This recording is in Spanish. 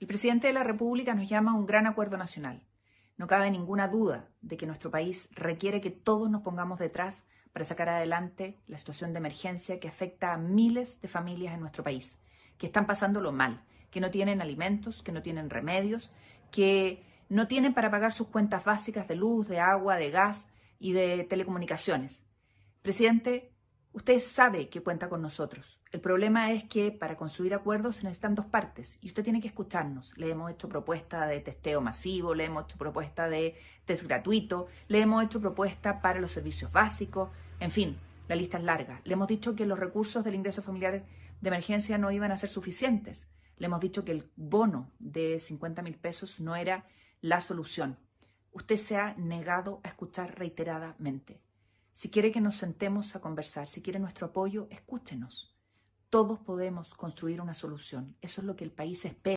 El presidente de la República nos llama a un gran acuerdo nacional. No cabe ninguna duda de que nuestro país requiere que todos nos pongamos detrás para sacar adelante la situación de emergencia que afecta a miles de familias en nuestro país, que están pasándolo mal, que no tienen alimentos, que no tienen remedios, que no tienen para pagar sus cuentas básicas de luz, de agua, de gas y de telecomunicaciones. Presidente, Usted sabe que cuenta con nosotros. El problema es que para construir acuerdos se necesitan dos partes y usted tiene que escucharnos. Le hemos hecho propuesta de testeo masivo, le hemos hecho propuesta de test gratuito, le hemos hecho propuesta para los servicios básicos, en fin, la lista es larga. Le hemos dicho que los recursos del ingreso familiar de emergencia no iban a ser suficientes. Le hemos dicho que el bono de 50 mil pesos no era la solución. Usted se ha negado a escuchar reiteradamente. Si quiere que nos sentemos a conversar, si quiere nuestro apoyo, escúchenos. Todos podemos construir una solución. Eso es lo que el país espera.